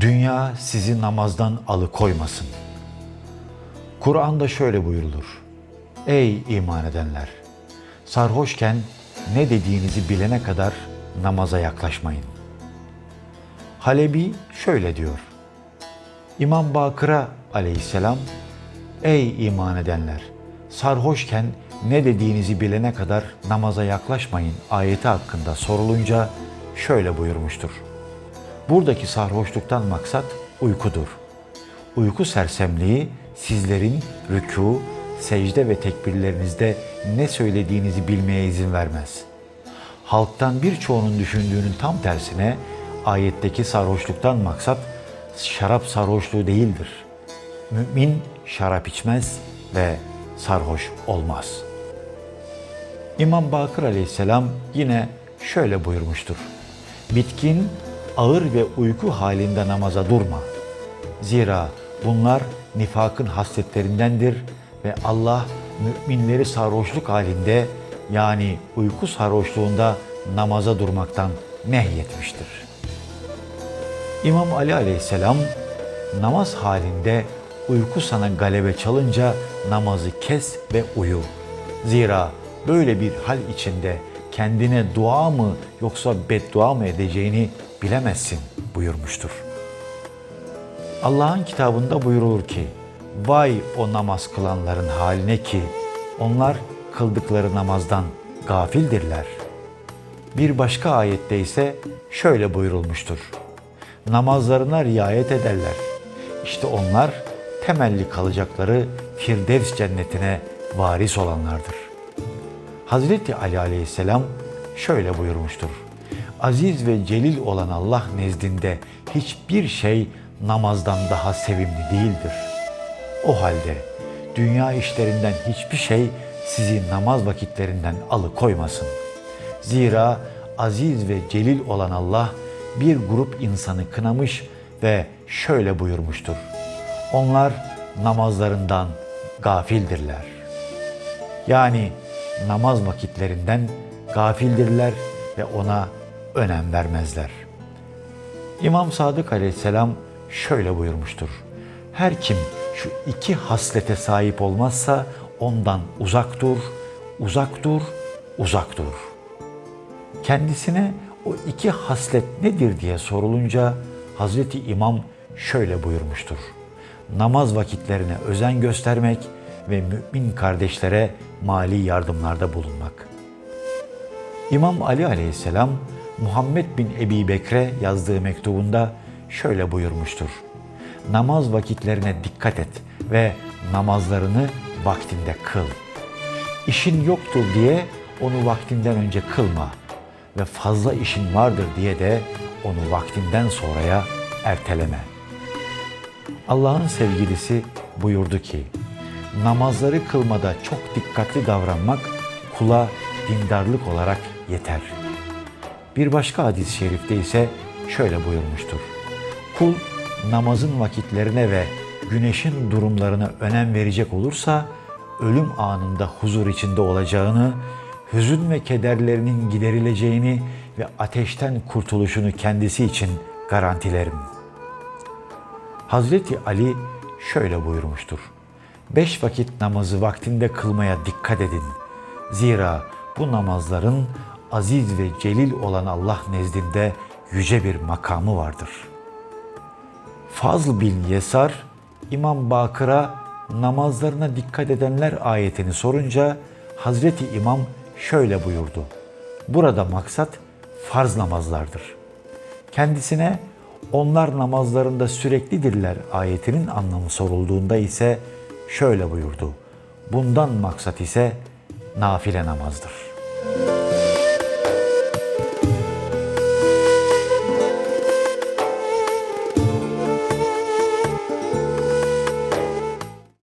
Dünya sizi namazdan alıkoymasın. Kur'an'da şöyle buyurulur. Ey iman edenler! Sarhoşken ne dediğinizi bilene kadar namaza yaklaşmayın. Halebi şöyle diyor. İmam Bakır'a aleyhisselam, Ey iman edenler! Sarhoşken ne dediğinizi bilene kadar namaza yaklaşmayın ayeti hakkında sorulunca şöyle buyurmuştur. Buradaki sarhoşluktan maksat uykudur. Uyku sersemliği sizlerin rükû, secde ve tekbirlerinizde ne söylediğinizi bilmeye izin vermez. Halktan birçoğunun düşündüğünün tam tersine ayetteki sarhoşluktan maksat şarap sarhoşluğu değildir. Mümin şarap içmez ve sarhoş olmaz. İmam Bakır aleyhisselam yine şöyle buyurmuştur. Bitkin, ağır ve uyku halinde namaza durma. Zira bunlar nifakın hasletlerindendir ve Allah müminleri sarhoşluk halinde yani uyku sarhoşluğunda namaza durmaktan nehyetmiştir. İmam Ali aleyhisselam namaz halinde uyku sana galebe çalınca namazı kes ve uyu. Zira böyle bir hal içinde kendine dua mı yoksa beddua mı edeceğini bilemezsin buyurmuştur. Allah'ın kitabında buyurulur ki, Vay o namaz kılanların haline ki onlar kıldıkları namazdan gafildirler. Bir başka ayette ise şöyle buyurulmuştur. Namazlarına riayet ederler. İşte onlar temelli kalacakları Firdevs cennetine varis olanlardır. Hazreti Ali aleyhisselam şöyle buyurmuştur. Aziz ve celil olan Allah nezdinde hiçbir şey namazdan daha sevimli değildir. O halde dünya işlerinden hiçbir şey sizi namaz vakitlerinden alıkoymasın. Zira aziz ve celil olan Allah bir grup insanı kınamış ve şöyle buyurmuştur. Onlar namazlarından gafildirler. Yani namaz vakitlerinden gafildirler ve ona önem vermezler. İmam Sadık Aleyhisselam şöyle buyurmuştur. Her kim şu iki haslete sahip olmazsa ondan uzak dur, uzak dur, uzak dur. Kendisine o iki haslet nedir diye sorulunca Hazreti İmam şöyle buyurmuştur. Namaz vakitlerine özen göstermek ve mümin kardeşlere mali yardımlarda bulunmak. İmam Ali aleyhisselam Muhammed bin Ebi Bekre yazdığı mektubunda şöyle buyurmuştur. Namaz vakitlerine dikkat et ve namazlarını vaktinde kıl. İşin yoktur diye onu vaktinden önce kılma ve fazla işin vardır diye de onu vaktinden sonraya erteleme. Allah'ın sevgilisi buyurdu ki, namazları kılmada çok dikkatli davranmak kula dindarlık olarak yeter. Bir başka hadis-i şerifte ise şöyle buyurmuştur. Kul namazın vakitlerine ve güneşin durumlarına önem verecek olursa ölüm anında huzur içinde olacağını, hüzün ve kederlerinin giderileceğini ve ateşten kurtuluşunu kendisi için garantilerim. Hazreti Ali şöyle buyurmuştur. Beş vakit namazı vaktinde kılmaya dikkat edin. Zira bu namazların aziz ve celil olan Allah nezdinde yüce bir makamı vardır. Fazl bin Yesar, İmam Bakır'a namazlarına dikkat edenler ayetini sorunca Hazreti İmam şöyle buyurdu. Burada maksat farz namazlardır. Kendisine onlar namazlarında süreklidirler ayetinin anlamı sorulduğunda ise şöyle buyurdu. Bundan maksat ise nafile namazdır.''